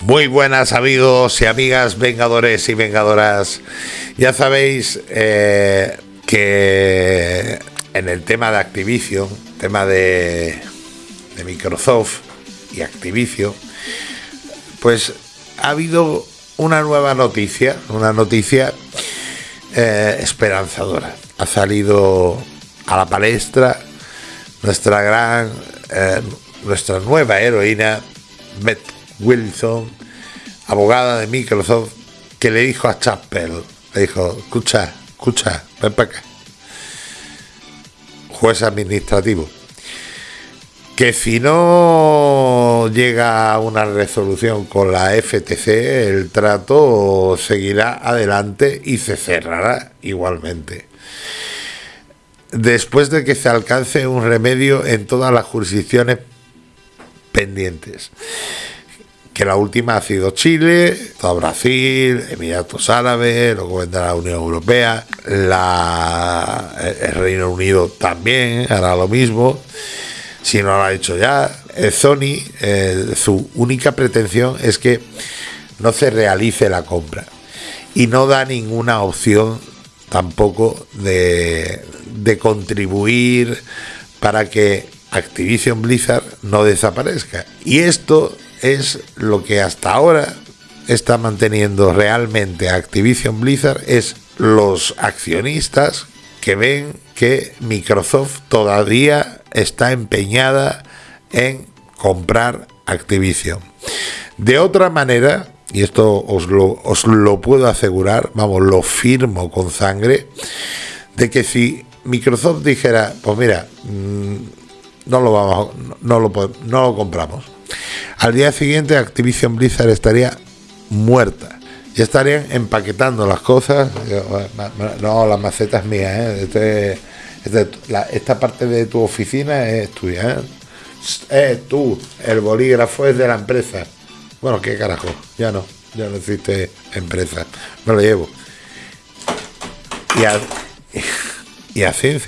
Muy buenas amigos y amigas vengadores y vengadoras. Ya sabéis eh, que en el tema de Activision, tema de, Microsoft y Activision, pues ha habido una nueva noticia, una noticia eh, esperanzadora. Ha salido a la palestra nuestra gran, eh, nuestra nueva heroína, Beth Wilson, abogada de Microsoft, que le dijo a Chappell, le dijo, escucha, escucha, ven para acá. Juez administrativo. Que si no llega a una resolución con la FTC, el trato seguirá adelante y se cerrará igualmente después de que se alcance un remedio en todas las jurisdicciones pendientes. Que la última ha sido Chile, todo Brasil, Emiratos Árabes, luego vendrá la Unión Europea, el Reino Unido también hará lo mismo, si no lo ha hecho ya. Eh, Sony, eh, su única pretensión es que no se realice la compra y no da ninguna opción tampoco de contribuir para que Activision Blizzard no desaparezca. Y esto es lo que hasta ahora está manteniendo realmente Activision Blizzard, es los accionistas que ven que Microsoft todavía está empeñada en comprar Activision. De otra manera, y esto os lo, os lo puedo asegurar, vamos, lo firmo con sangre, de que si Microsoft dijera, pues mira, mm, no lo vamos, no lo, no lo compramos. Al día siguiente Activision Blizzard estaría muerta. Ya estarían empaquetando las cosas. No, la maceta es mía. ¿eh? Este, este, esta parte de tu oficina es tuya. ¿eh? Es tú. El bolígrafo es de la empresa. Bueno, qué carajo. Ya no. Ya no existe empresa. Me lo llevo. Y, a, y así,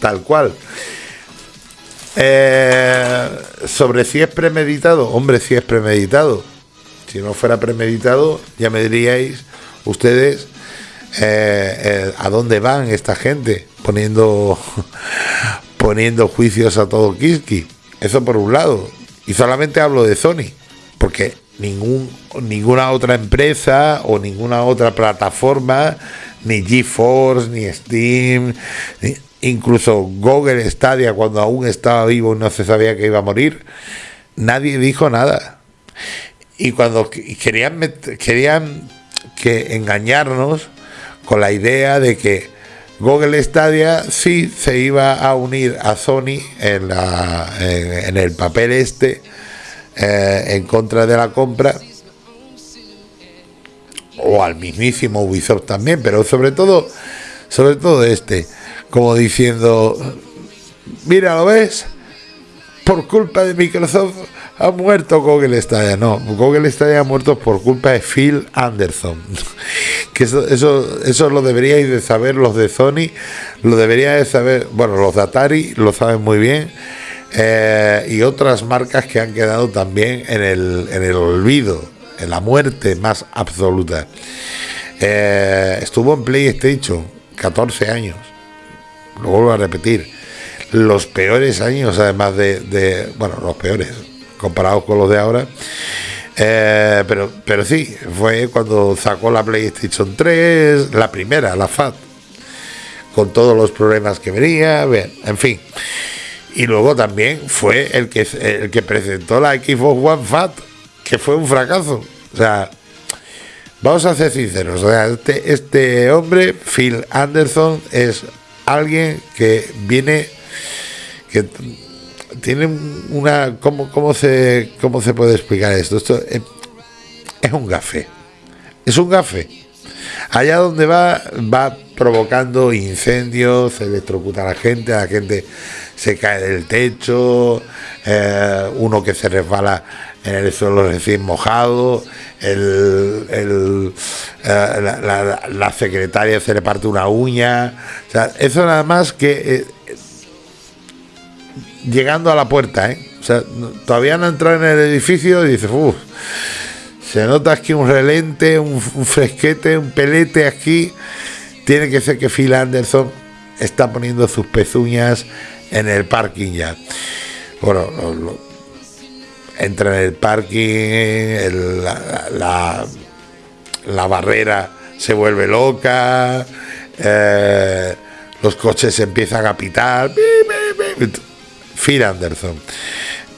tal cual. Eh, sobre si es premeditado, hombre, si es premeditado. Si no fuera premeditado, ya me diríais ustedes eh, eh, a dónde van esta gente poniendo poniendo juicios a todo Kiski. Eso por un lado. Y solamente hablo de Sony, porque ningún, ninguna otra empresa o ninguna otra plataforma ni GeForce, ni Steam, incluso Google Stadia cuando aún estaba vivo no se sabía que iba a morir, nadie dijo nada. Y cuando querían, querían que engañarnos con la idea de que Google Stadia sí se iba a unir a Sony en, la, en, el papel este eh, en contra de la compra o al mismísimo Ubisoft también, pero sobre todo, sobre todo este, como diciendo, mira, ¿lo ves? Por culpa de Microsoft ha muerto Google Stadia. No, Google Stadia ha muerto por culpa de Phil Anderson. que eso, eso, eso lo deberíais de saber los de Sony, lo deberíais de saber, bueno, los de Atari lo saben muy bien. Eh, y otras marcas que han quedado también en el, en el olvido en la muerte más absoluta. Eh, estuvo en PlayStation 14 años, lo vuelvo a repetir, los peores años además de, bueno, los peores comparados con los de ahora. Eh, pero, pero sí, fue cuando sacó la PlayStation 3, la primera, la FAT, con todos los problemas que venía, bien, en fin. Y luego también fue el que, el que presentó la Xbox One FAT, que fue un fracaso. O sea, vamos a ser sinceros. O sea, este, este hombre, Phil Anderson, es alguien que viene, que tiene una... ¿Cómo, cómo, se, cómo se puede explicar esto? Esto es, un gafe. Es un gafe. Allá donde va, va provocando incendios, se electrocuta a la gente, la gente se cae del techo, eh, uno que se resbala en el suelo recién mojado, el, el, eh, la, secretaria se le parte una uña, o sea, eso nada más que eh, llegando a la puerta, ¿eh? o sea, todavía no entrado en el edificio y dice, uff, Se nota aquí un relente, un, fresquete, un pelete aquí. Tiene que ser que Phil Anderson está poniendo sus pezuñas en el parking ya. Bueno, entra en el parking, la, la, barrera se vuelve loca, eh, los coches empiezan a pitar. Phil Anderson.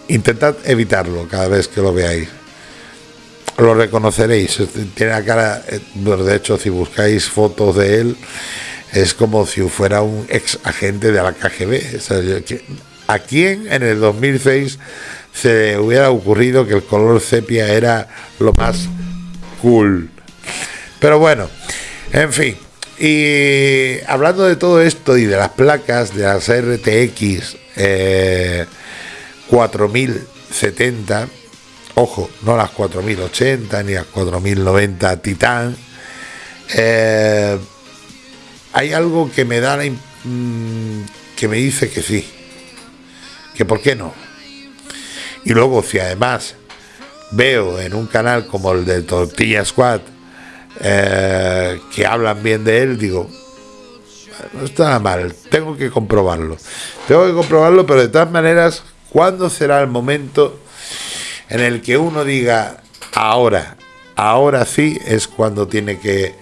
Intentad evitarlo cada vez que lo veáis. Lo reconoceréis. Tiene la cara. Eh, de hecho, si buscáis fotos de él, es como si fuera un ex agente de la KGB. ¿A quién en el 2006 se hubiera ocurrido que el color sepia era lo más cool? Pero bueno, en fin. Y hablando de todo esto y de las placas de las RTX 4070, eh, ojo, no las 4080 ni las 4090 Titan, eh, hay algo que me da mm, que me dice que sí, que por qué no. Y luego si además veo en un canal como el de Tortilla Squad eh, que hablan bien de él, digo, no está mal, tengo que comprobarlo. Tengo que comprobarlo, pero de todas maneras, ¿cuándo será el momento en el que uno diga, ahora, ahora sí es cuando tiene que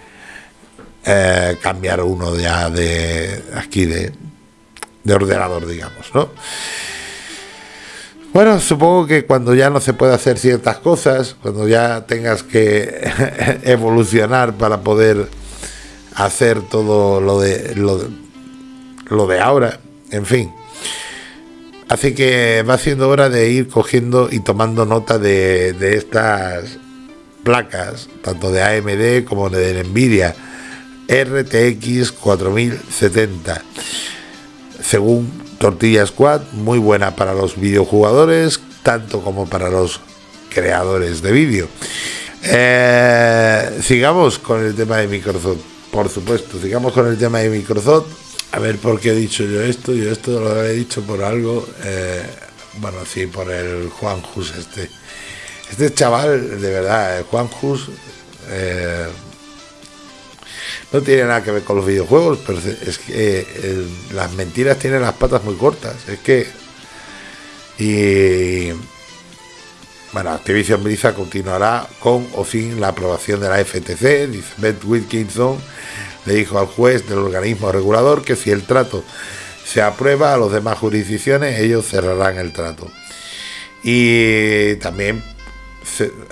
eh, cambiar uno ya de aquí de, de ordenador, digamos, ¿no? Bueno, supongo que cuando ya no se puede hacer ciertas cosas, cuando ya tengas que evolucionar para poder hacer todo lo de lo, de ahora, en fin. Así que va siendo hora de ir cogiendo y tomando nota de, de estas placas, tanto de AMD como de Nvidia RTX 4070. Según Tortilla Squad, muy buena para los videojugadores, tanto como para los creadores de vídeo. Eh, sigamos con el tema de Microsoft, por supuesto, sigamos con el tema de Microsoft. A ver por qué he dicho yo esto, yo esto lo he dicho por algo, eh, bueno, sí, por el Juan Jus este. Este chaval, de verdad, Juan Jus, eh, no tiene nada que ver con los videojuegos, pero es que eh, las mentiras tienen las patas muy cortas. Es que. Y. Bueno, Activision Blizzard continuará con o sin la aprobación de la FTC. Dice Beth Wilkinson le dijo al juez del organismo regulador que si el trato se aprueba a las demás jurisdicciones, ellos cerrarán el trato. Y también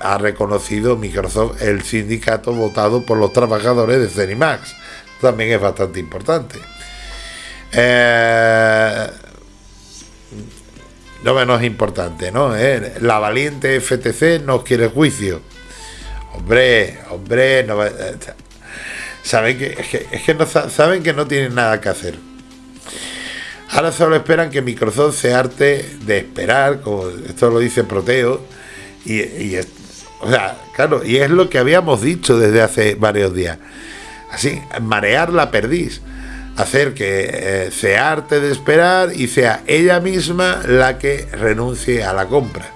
ha reconocido Microsoft el sindicato votado por los trabajadores de Cenimax. También es bastante importante. Eh, no menos importante, ¿no? Eh, la valiente FTC no quiere juicio. Hombre, hombre, no, eh, saben que, es que, no, saben que no tienen nada que hacer. Ahora solo esperan que Microsoft se arte de esperar, como esto lo dice Proteo, y, o sea, claro, y es lo que habíamos dicho desde hace varios días. Así, marear la perdiz. Hacer que eh, se arte de esperar y sea ella misma la que renuncie a la compra.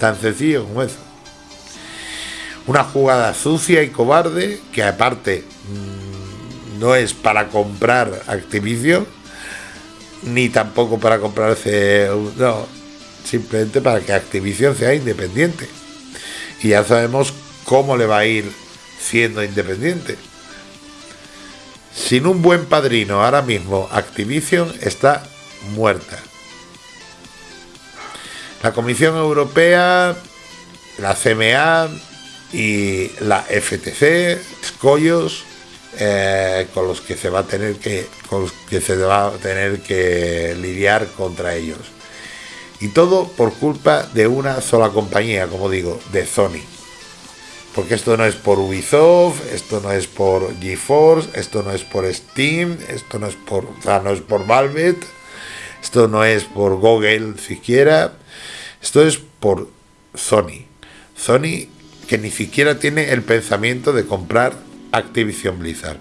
Tan sencillo como eso. Una jugada sucia y cobarde que aparte mm, no es para comprar Activision ni tampoco para comprarse no, simplemente para que Activision sea independiente. Y ya sabemos cómo le va a ir siendo independiente. Sin un buen padrino ahora mismo, Activision está muerta. La Comisión Europea, la CMA y la FTC, escollos, eh, con los que se va a tener que con los que se va a tener que lidiar contra ellos. Y todo por culpa de una sola compañía, como digo, de Sony. Porque esto no es por Ubisoft, esto no es por GeForce, esto no es por Steam, esto no es por, o no es por Valve, esto no es por Google siquiera, esto es por Sony. Sony que ni siquiera tiene el pensamiento de comprar Activision Blizzard.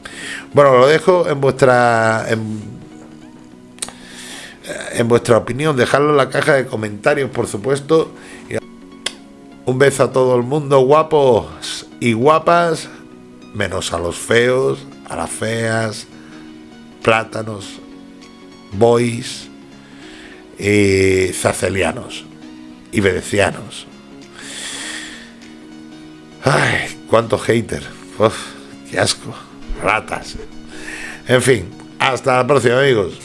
Bueno, lo dejo en vuestra vuestra opinión, dejadlo en la caja de comentarios, por supuesto. Un beso a todo el mundo, guapos y guapas, menos a los feos, a las feas, plátanos, boys, y zacelianos y venecianos. Ay, cuánto hater. Uf, qué asco. Ratas. En fin, hasta la próxima, amigos.